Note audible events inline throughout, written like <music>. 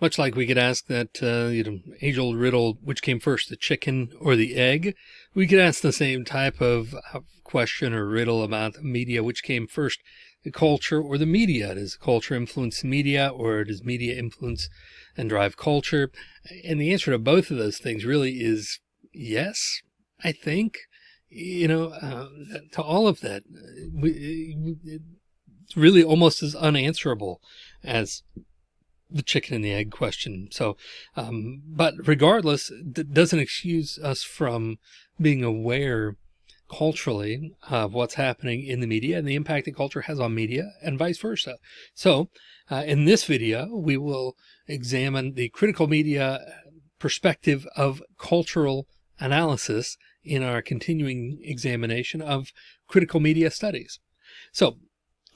Much like we could ask that, uh, you know, age old riddle, which came first, the chicken or the egg? We could ask the same type of question or riddle about media, which came first, the culture or the media? Does culture influence media or does media influence and drive culture? And the answer to both of those things really is yes, I think, you know, uh, to all of that, it's really almost as unanswerable as the chicken and the egg question. So, um, but regardless, doesn't excuse us from being aware culturally of what's happening in the media and the impact that culture has on media and vice versa. So uh, in this video, we will examine the critical media perspective of cultural analysis in our continuing examination of critical media studies. So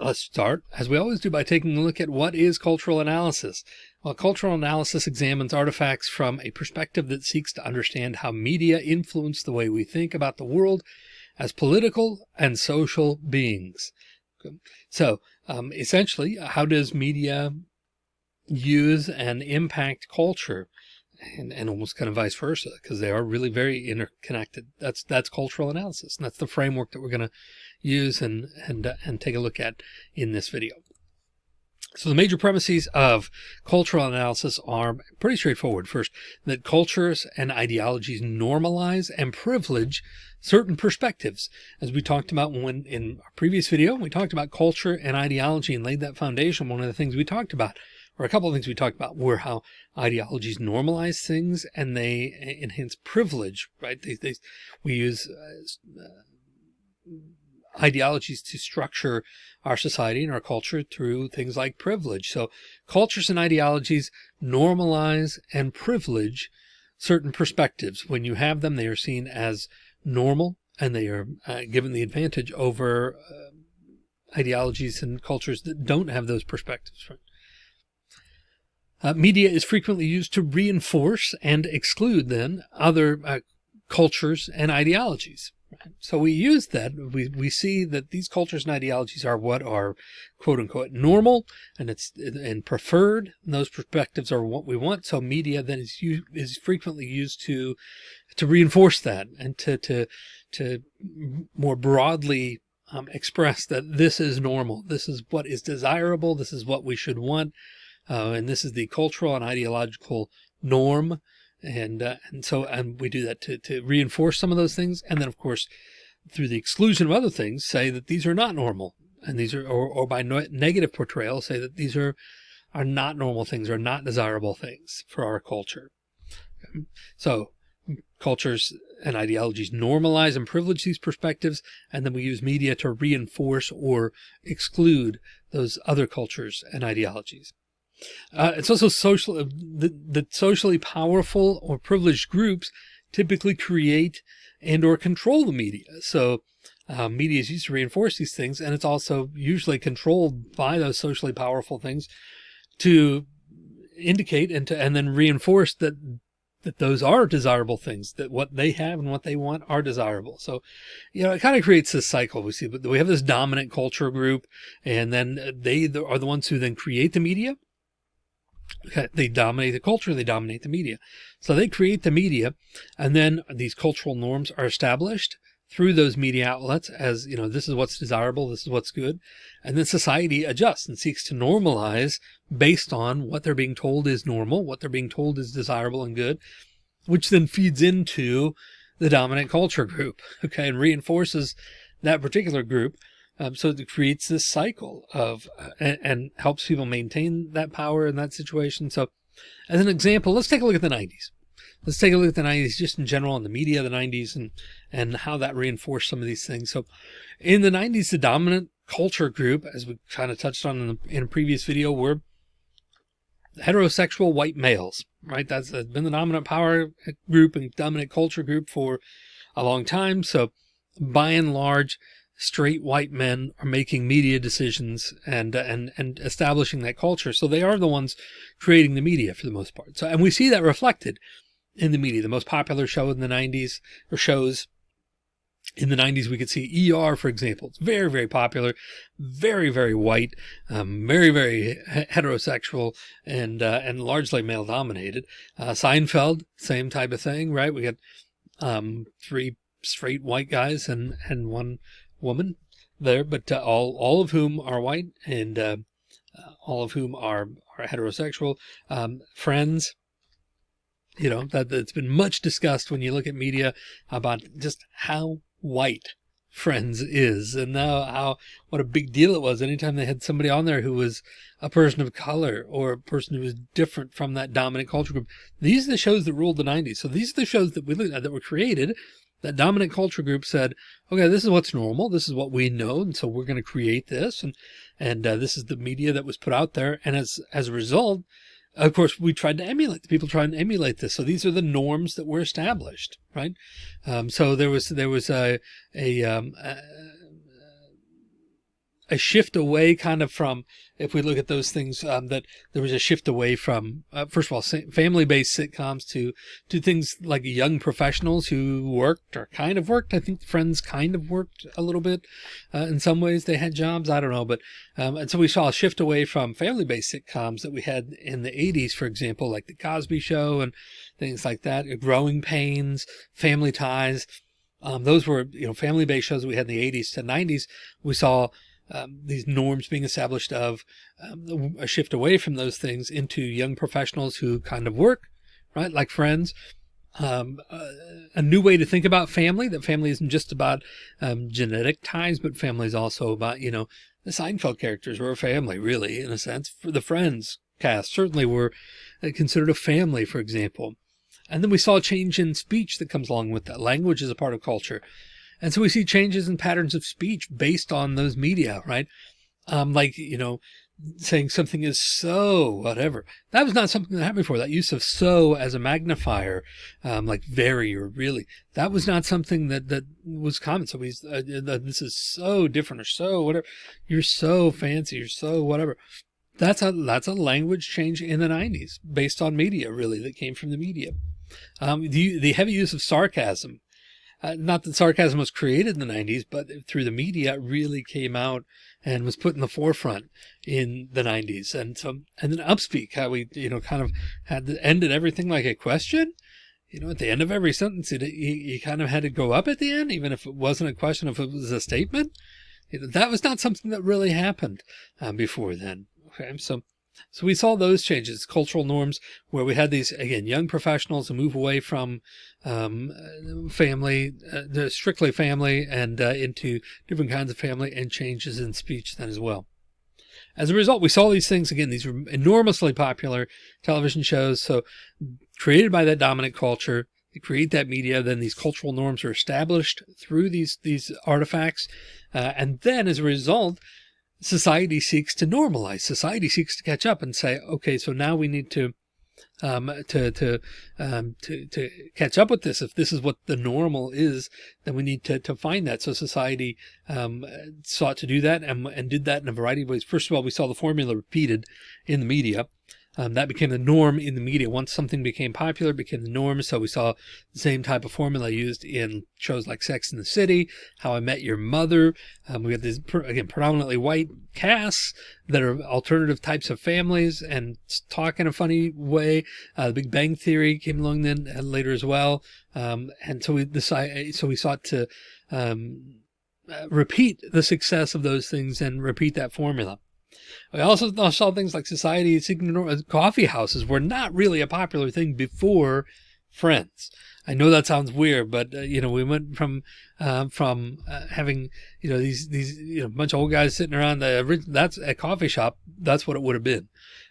Let's start, as we always do, by taking a look at what is cultural analysis. Well, cultural analysis examines artifacts from a perspective that seeks to understand how media influence the way we think about the world as political and social beings. So um, essentially, how does media use and impact culture? And, and almost kind of vice versa, because they are really very interconnected. That's that's cultural analysis. And that's the framework that we're going to use and, and, uh, and take a look at in this video. So the major premises of cultural analysis are pretty straightforward. First, that cultures and ideologies normalize and privilege certain perspectives. As we talked about when in our previous video, we talked about culture and ideology and laid that foundation. One of the things we talked about, or a couple of things we talked about were how ideologies normalize things and they enhance privilege, right? They, they, we use uh, ideologies to structure our society and our culture through things like privilege. So cultures and ideologies normalize and privilege certain perspectives. When you have them, they are seen as normal and they are uh, given the advantage over uh, ideologies and cultures that don't have those perspectives. Right? Uh, media is frequently used to reinforce and exclude then other uh, cultures and ideologies. So we use that. We, we see that these cultures and ideologies are what are quote unquote normal and it's and preferred. And those perspectives are what we want. So media then is is frequently used to to reinforce that and to to to more broadly um, express that this is normal. This is what is desirable. This is what we should want. Uh, and this is the cultural and ideological norm and, uh, and so, and we do that to, to reinforce some of those things. And then of course, through the exclusion of other things, say that these are not normal and these are, or, or by no, negative portrayal, say that these are, are not normal things or not desirable things for our culture. Okay. So cultures and ideologies normalize and privilege these perspectives. And then we use media to reinforce or exclude those other cultures and ideologies. Uh, it's also social, uh, the, the socially powerful or privileged groups typically create and or control the media. So uh, media is used to reinforce these things. And it's also usually controlled by those socially powerful things to indicate and to, and then reinforce that that those are desirable things, that what they have and what they want are desirable. So, you know, it kind of creates this cycle. We see, but we have this dominant culture group and then they are the ones who then create the media they dominate the culture, they dominate the media. So they create the media and then these cultural norms are established through those media outlets as, you know, this is what's desirable, this is what's good. And then society adjusts and seeks to normalize based on what they're being told is normal, what they're being told is desirable and good, which then feeds into the dominant culture group, <laughs> okay, and reinforces that particular group. Um, so it creates this cycle of uh, and, and, helps people maintain that power in that situation. So as an example, let's take a look at the 90s. Let's take a look at the 90s just in general in the media of the 90s and and how that reinforced some of these things. So in the 90s, the dominant culture group, as we kind of touched on in, the, in a previous video, were heterosexual white males, right? That's been the dominant power group and dominant culture group for a long time. So by and large, straight white men are making media decisions and and and establishing that culture. So they are the ones creating the media for the most part. So and we see that reflected in the media. The most popular show in the 90s or shows in the 90s we could see ER for example it's very very popular very very white um, very very heterosexual and uh, and largely male dominated uh, Seinfeld same type of thing right we got um, three straight white guys and and one woman there but uh, all all of whom are white and uh, uh, all of whom are are heterosexual um, friends you know that that's been much discussed when you look at media about just how white friends is and now how what a big deal it was. Anytime they had somebody on there who was a person of color or a person who was different from that dominant culture group these are the shows that ruled the 90s so these are the shows that we looked at that were created that dominant culture group said okay this is what's normal this is what we know and so we're going to create this and and uh, this is the media that was put out there and as as a result of course, we tried to emulate the people trying to emulate this. So these are the norms that were established, right? Um, so there was there was a a, um, a a shift away kind of from, if we look at those things, um, that there was a shift away from, uh, first of all, family based sitcoms to, to things like young professionals who worked or kind of worked. I think Friends kind of worked a little bit, uh, in some ways they had jobs. I don't know. But, um, and so we saw a shift away from family based sitcoms that we had in the eighties, for example, like the Cosby show and things like that, Growing Pains, Family Ties. Um, those were, you know, family based shows we had in the eighties to nineties. We saw, um, these norms being established of um, a shift away from those things into young professionals who kind of work, right? Like friends, um, uh, a new way to think about family, that family isn't just about um, genetic ties, but family is also about, you know, the Seinfeld characters were a family really in a sense for the friends cast certainly were uh, considered a family, for example. And then we saw a change in speech that comes along with that. Language is a part of culture. And so we see changes in patterns of speech based on those media, right? Um, like, you know, saying something is so whatever. That was not something that happened before. That use of so as a magnifier, um, like very or really, that was not something that, that was common. So we, uh, uh, this is so different or so whatever. You're so fancy. You're so whatever. That's a, that's a language change in the nineties based on media, really, that came from the media. Um, the, the heavy use of sarcasm uh, not that sarcasm was created in the 90s, but through the media, it really came out and was put in the forefront in the 90s. And so, and then upspeak, how we, you know, kind of had ended everything like a question. You know, at the end of every sentence, you, you kind of had to go up at the end, even if it wasn't a question, if it was a statement. That was not something that really happened um, before then. Okay. So, so we saw those changes, cultural norms, where we had these, again, young professionals who move away from um, family, uh, strictly family and uh, into different kinds of family and changes in speech then as well. As a result, we saw these things again, these were enormously popular television shows. So created by that dominant culture, they create that media, then these cultural norms are established through these, these artifacts. Uh, and then as a result, society seeks to normalize. Society seeks to catch up and say, okay, so now we need to um, to to um, to to catch up with this. If this is what the normal is, then we need to to find that. So society um, sought to do that and and did that in a variety of ways. First of all, we saw the formula repeated in the media. Um, that became the norm in the media. Once something became popular, became the norm. So we saw the same type of formula used in shows like Sex in the City, How I Met Your Mother. Um, we have these, again, predominantly white casts that are alternative types of families and talk in a funny way. Uh, the Big Bang Theory came along then uh, later as well. Um, and so we decided, so we sought to, um, uh, repeat the success of those things and repeat that formula. We also saw things like society seeking coffee houses were not really a popular thing before Friends. I know that sounds weird, but uh, you know, we went from uh, from uh, having you know these these you know bunch of old guys sitting around the that's a coffee shop. That's what it would have been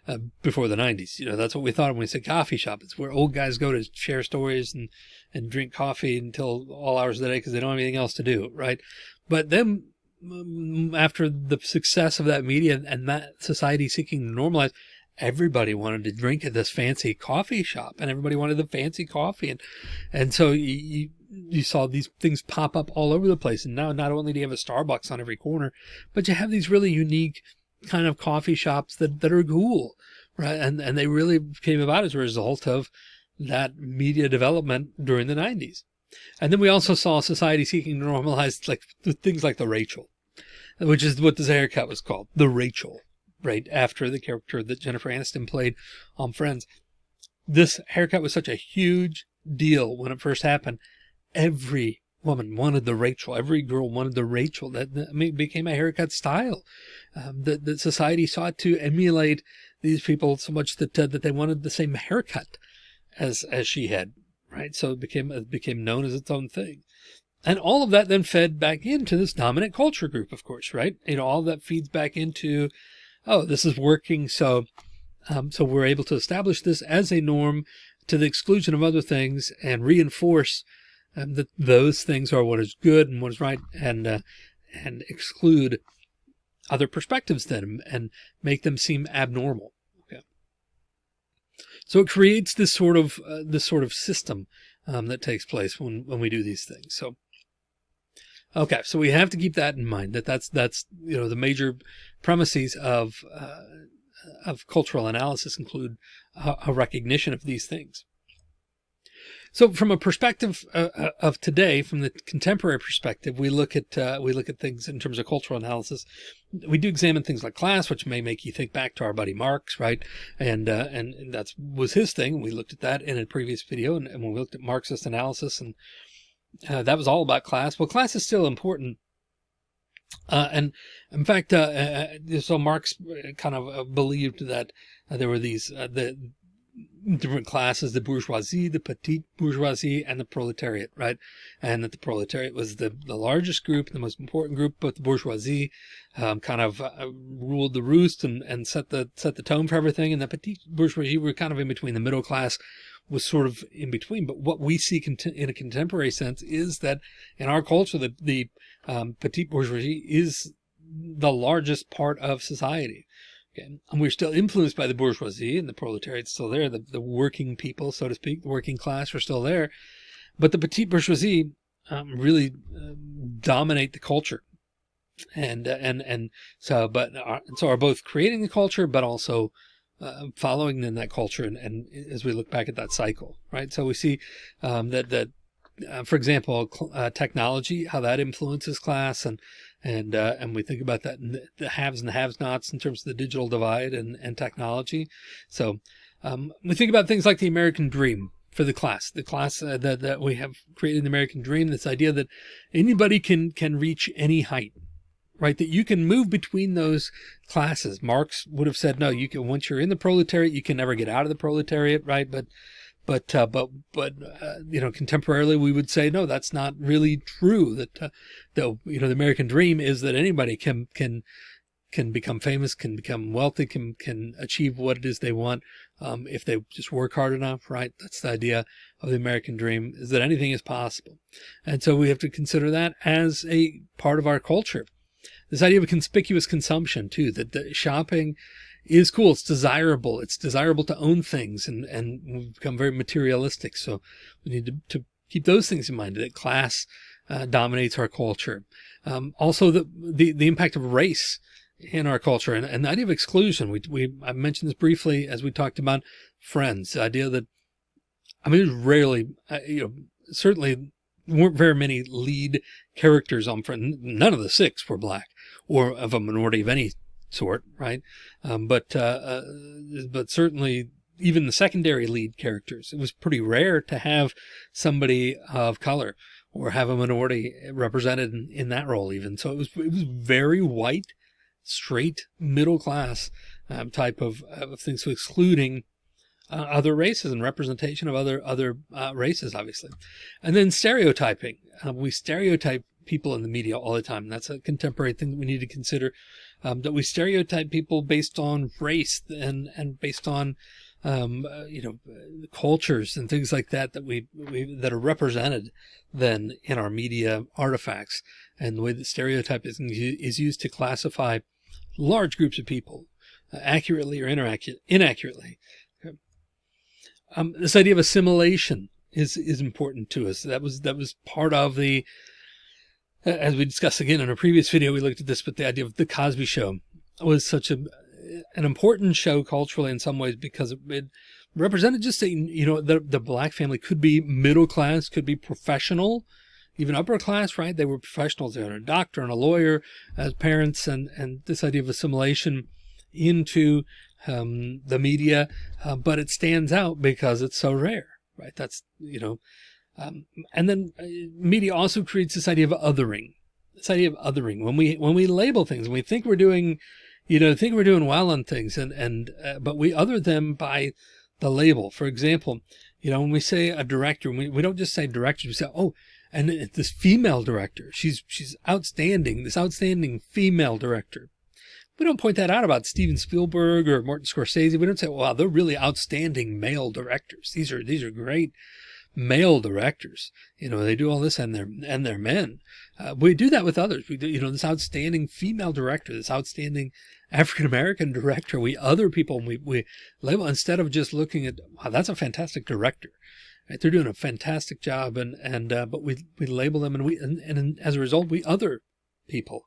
uh, before the '90s. You know, that's what we thought when we said coffee shop. It's where old guys go to share stories and and drink coffee until all hours of the day because they don't have anything else to do, right? But then Mm, after the success of that media and that society seeking to normalize, everybody wanted to drink at this fancy coffee shop and everybody wanted the fancy coffee. And, and so you, you saw these things pop up all over the place. And now not only do you have a Starbucks on every corner, but you have these really unique kind of coffee shops that, that are cool. Right. And, and they really came about as a result of that media development during the nineties. And then we also saw society seeking to normalize like things like the Rachel, which is what this haircut was called, the Rachel, right after the character that Jennifer Aniston played on Friends. This haircut was such a huge deal when it first happened. Every woman wanted the Rachel. Every girl wanted the Rachel. That, that became a haircut style um, that, that society sought to emulate these people so much that uh, that they wanted the same haircut as as she had. Right, so it became it became known as its own thing. And all of that then fed back into this dominant culture group, of course, right? You know, all that feeds back into, oh, this is working. So, um, so we're able to establish this as a norm to the exclusion of other things and reinforce um, that those things are what is good and what is right and, uh, and exclude other perspectives then and make them seem abnormal. So it creates this sort of, uh, this sort of system um, that takes place when, when we do these things. So, okay. So we have to keep that in mind that that's, that's, you know, the major premises of, uh, of cultural analysis include a, a recognition of these things. So from a perspective uh, uh, of today, from the contemporary perspective, we look at uh, we look at things in terms of cultural analysis. We do examine things like class, which may make you think back to our buddy Marx, right? And uh, and, that was his thing. We looked at that in a previous video, and, and when we looked at Marxist analysis, and uh, that was all about class. Well, class is still important. Uh, and in fact, so Marx kind of believed that there were these the different classes, the bourgeoisie, the petite bourgeoisie, and the proletariat, right? And that the proletariat was the, the largest group, the most important group, but the bourgeoisie um, kind of uh, ruled the roost and, and set the set the tone for everything. And the petite bourgeoisie were kind of in between. The middle class was sort of in between. But what we see in a contemporary sense is that in our culture, the, the um, petite bourgeoisie is the largest part of society. Okay. And we're still influenced by the bourgeoisie and the proletariat still there. The, the working people, so to speak, the working class are still there. But the petite bourgeoisie um, really uh, dominate the culture. And, uh, and, and so, but are, so are both creating the culture, but also uh, following in that culture. And, and as we look back at that cycle, right? So we see um, that, that uh, for example, uh, technology, how that influences class and, and, uh, and we think about that in the haves and the have nots in terms of the digital divide and, and technology. So, um, we think about things like the American dream for the class, the class uh, that, that we have created the American dream, this idea that anybody can, can reach any height, right? That you can move between those classes. Marx would have said, no, you can, once you're in the proletariat, you can never get out of the proletariat, right? But but, uh, but, but, uh, you know, contemporarily we would say, no, that's not really true. That, uh, the, you know, the American dream is that anybody can, can, can become famous, can become wealthy, can, can achieve what it is they want. Um, if they just work hard enough, right? That's the idea of the American dream is that anything is possible. And so we have to consider that as a part of our culture. This idea of conspicuous consumption too, that the shopping is cool. It's desirable. It's desirable to own things and, and we've become very materialistic. So we need to, to keep those things in mind that class uh, dominates our culture. Um, also the, the, the impact of race in our culture and, and the idea of exclusion. We, we, I mentioned this briefly as we talked about friends, the idea that, I mean, rarely, uh, you know, certainly weren't very many lead characters on friends. None of the six were black or of a minority of any sort, right? Um, but uh, uh, but certainly even the secondary lead characters, it was pretty rare to have somebody of color or have a minority represented in, in that role even. So it was it was very white, straight, middle class um, type of, of things, so excluding uh, other races and representation of other other uh, races, obviously. And then stereotyping. Uh, we stereotype people in the media all the time. That's a contemporary thing that we need to consider um, that we stereotype people based on race and, and based on, um, uh, you know, cultures and things like that, that we, we, that are represented then in our media artifacts and the way that stereotyping is used to classify large groups of people uh, accurately or inaccurately. Um, this idea of assimilation is, is important to us. That was, that was part of the, as we discussed again in a previous video, we looked at this, but the idea of the Cosby show was such a, an important show culturally in some ways because it represented just a, you know, the, the black family could be middle class, could be professional, even upper class, right? They were professionals. They had a doctor and a lawyer as parents and, and this idea of assimilation into um, the media, uh, but it stands out because it's so rare, right? That's, you know, um, and then uh, media also creates this idea of othering, this idea of othering. When we, when we label things, when we think we're doing, you know, think we're doing well on things and, and, uh, but we other them by the label. For example, you know, when we say a director, we, we don't just say director, we say, oh, and this female director, she's, she's outstanding, this outstanding female director. We don't point that out about Steven Spielberg or Martin Scorsese. We don't say, wow, they're really outstanding male directors. These are, these are great male directors. You know, they do all this and they're, and they're men. Uh, we do that with others. We do, you know, this outstanding female director, this outstanding African-American <laughs> director, we other people, we, we label instead of just looking at, wow, that's a fantastic director. Right? They're doing a fantastic job and, and, uh, but we, we label them and we, and, and as a result, we other people.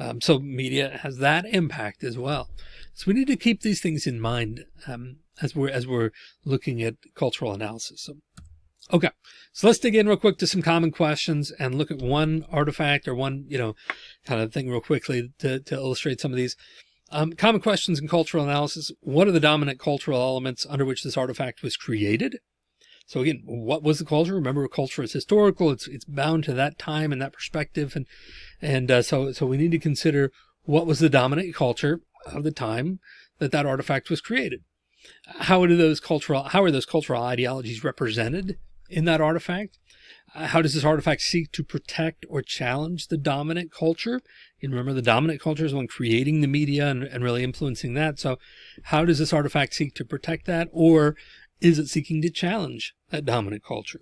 Um, so media has that impact as well. So we need to keep these things in mind, um, as we're, as we're looking at cultural analysis. So, okay. So let's dig in real quick to some common questions and look at one artifact or one, you know, kind of thing real quickly to, to illustrate some of these. Um, common questions in cultural analysis. What are the dominant cultural elements under which this artifact was created? So again, what was the culture? Remember, culture is historical. It's it's bound to that time and that perspective, and and uh, so so we need to consider what was the dominant culture of the time that that artifact was created. How are those cultural how are those cultural ideologies represented in that artifact? Uh, how does this artifact seek to protect or challenge the dominant culture? And remember, the dominant culture is the one creating the media and, and really influencing that. So how does this artifact seek to protect that? Or is it seeking to challenge that dominant culture?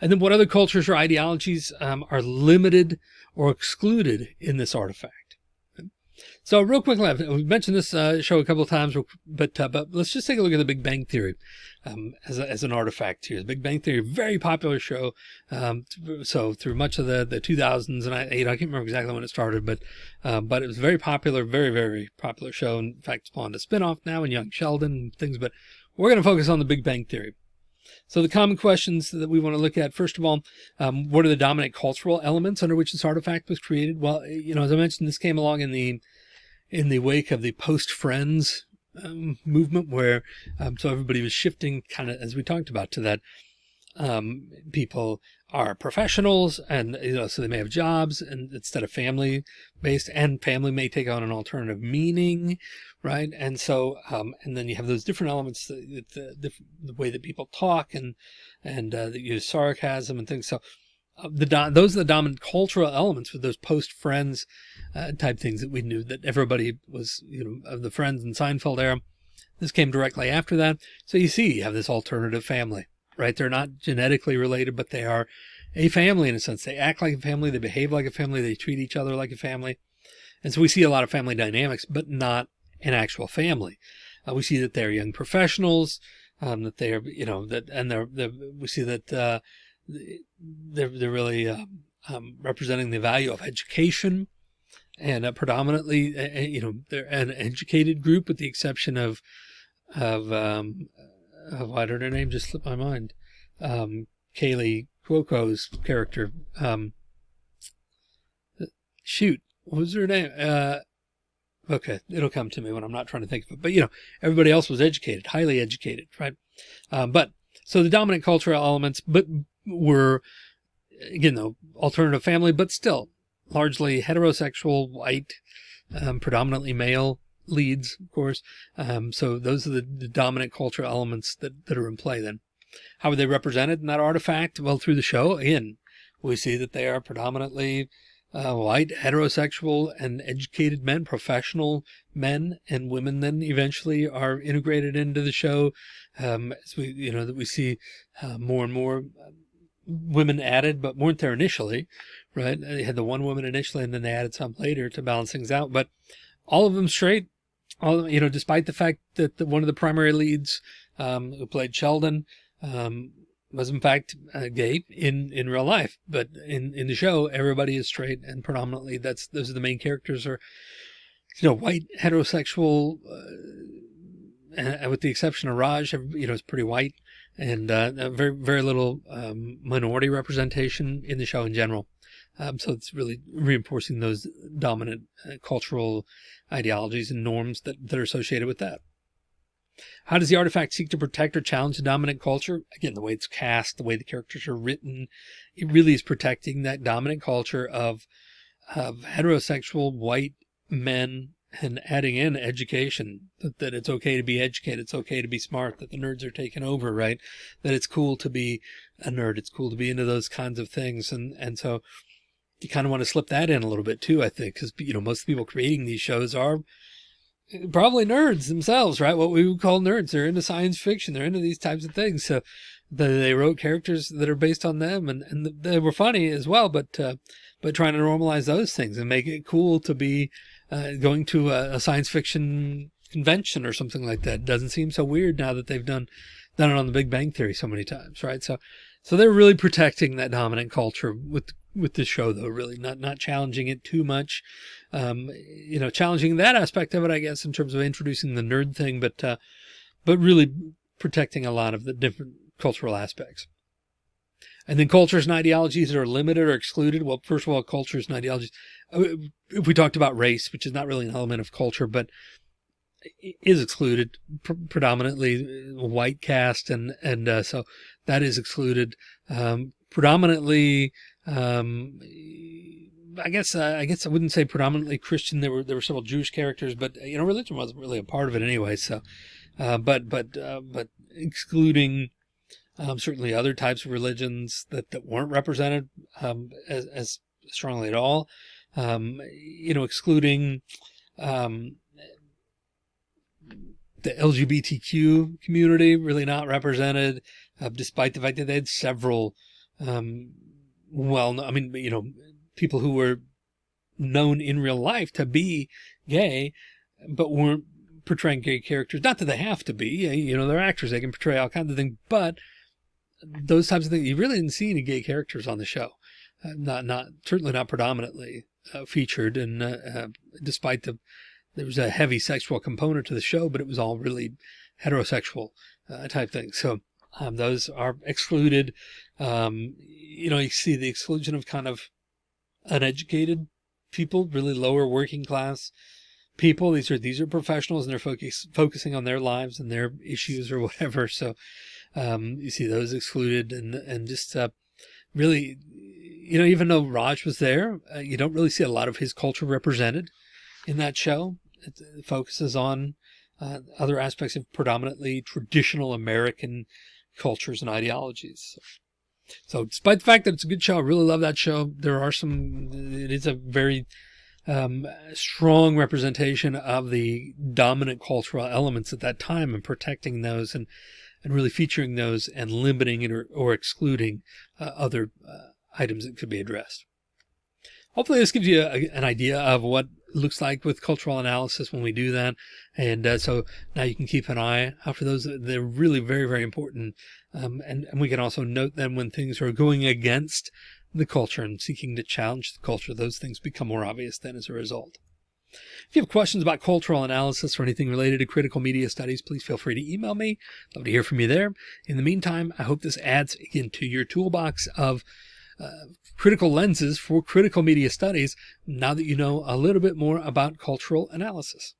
And then what other cultures or ideologies um, are limited or excluded in this artifact? So real quick, we've mentioned this uh, show a couple of times, but uh, but let's just take a look at the Big Bang Theory um, as, a, as an artifact here. The Big Bang Theory, very popular show. Um, so through much of the the 2000s and I, you know, I can't remember exactly when it started, but uh, but it was very popular, very very popular show. In fact, spawned a spinoff now and Young Sheldon and things. But we're going to focus on the Big Bang Theory. So the common questions that we want to look at, first of all, um, what are the dominant cultural elements under which this artifact was created? Well, you know, as I mentioned, this came along in the in the wake of the post Friends um, movement, where um, so everybody was shifting, kind of as we talked about, to that um, people are professionals and you know so they may have jobs and instead of family based and family may take on an alternative meaning right? And so um, and then you have those different elements the, the, the, way that people talk and and uh, that use sarcasm and things. So the those are the dominant cultural elements with those post friends uh, type things that we knew that everybody was you know of the friends and Seinfeld era this came directly after that so you see you have this alternative family right? They're not genetically related, but they are a family in a sense. They act like a family. They behave like a family. They treat each other like a family. And so we see a lot of family dynamics, but not an actual family. Uh, we see that they're young professionals, um, that they're, you know, that, and they're, they're we see that, uh, they're, they're really, uh, um, representing the value of education and uh, predominantly, you know, they're an educated group with the exception of, of, um, uh, why did her name just slip my mind? Um, Kaley Cuoco's character. Um, shoot, what was her name? Uh, okay, it'll come to me when I'm not trying to think of it. But you know, everybody else was educated, highly educated, right? Um, but so the dominant cultural elements, but were again though alternative family, but still largely heterosexual, white, um, predominantly male leads, of course. Um, so those are the, the, dominant cultural elements that, that are in play then. How are they represented in that artifact? Well, through the show, again, we see that they are predominantly uh, white, heterosexual, and educated men, professional men and women then eventually are integrated into the show. Um, as we, you know, that we see uh, more and more uh, women added, but weren't there initially, right? They had the one woman initially and then they added some later to balance things out, but all of them straight, all you know, despite the fact that the, one of the primary leads um, who played Sheldon um, was in fact uh, gay in in real life, but in in the show everybody is straight and predominantly that's those are the main characters are you know, white heterosexual, uh, with the exception of Raj, you know, is pretty white and uh, very, very little um, minority representation in the show in general. Um, so it's really reinforcing those dominant uh, cultural ideologies and norms that, that are associated with that. How does the artifact seek to protect or challenge the dominant culture? Again, the way it's cast, the way the characters are written, it really is protecting that dominant culture of, of heterosexual white men and adding in education that, that it's okay to be educated. It's okay to be smart, that the nerds are taking over, right? That it's cool to be a nerd. It's cool to be into those kinds of things. And, and so you kind of want to slip that in a little bit too, I think, because, you know, most people creating these shows are probably nerds themselves, right? What we would call nerds. They're into science fiction. They're into these types of things. So they wrote characters that are based on them and, and they were funny as well, but, uh, but trying to normalize those things and make it cool to be uh, going to a, a, science fiction convention or something like that. Doesn't seem so weird now that they've done, done it on the Big Bang Theory so many times, right? So, so they're really protecting that dominant culture with with the show though, really not, not challenging it too much. Um, you know, challenging that aspect of it, I guess, in terms of introducing the nerd thing, but, uh, but really protecting a lot of the different cultural aspects. And then cultures and ideologies that are limited or excluded. Well, first of all, cultures and ideologies. Uh, if we talked about race, which is not really an element of culture, but is excluded pr predominantly uh, white cast. And, and, uh, so that is excluded, um, predominantly, um, I guess uh, I guess I wouldn't say predominantly Christian. There were there were several Jewish characters, but you know religion wasn't really a part of it anyway. So, uh, but but uh, but excluding um, certainly other types of religions that that weren't represented um, as, as strongly at all. Um, you know, excluding um, the LGBTQ community really not represented, uh, despite the fact that they had several um, well, I mean, you know, people who were known in real life to be gay, but weren't portraying gay characters. Not that they have to be, you know, they're actors. They can portray all kinds of things, but those types of things, you really didn't see any gay characters on the show. Uh, not, not, certainly not predominantly uh, featured. And uh, uh despite the, there was a heavy sexual component to the show, but it was all really heterosexual uh, type things. So um, those are excluded. Um, you know, you see the exclusion of kind of uneducated people, really lower working class people. These are, these are professionals and they're focus, focusing on their lives and their issues or <laughs> whatever. So, um, you see those excluded and, and just, uh, really, you know, even though Raj was there, uh, you don't really see a lot of his culture represented in that show. It, it focuses on, uh, other aspects of predominantly traditional American cultures and ideologies. So despite the fact that it's a good show, I really love that show. There are some, it is a very um, strong representation of the dominant cultural elements at that time and protecting those and, and really featuring those and limiting or, or excluding uh, other uh, items that could be addressed. Hopefully this gives you a, an idea of what looks like with cultural analysis when we do that. And uh, so now you can keep an eye out for those. They're really very, very important. Um, and, and we can also note them when things are going against the culture and seeking to challenge the culture. Those things become more obvious then as a result. If you have questions about cultural analysis or anything related to critical media studies, please feel free to email me. Love to hear from you there. In the meantime, I hope this adds again to your toolbox of critical lenses for critical media studies now that you know a little bit more about cultural analysis.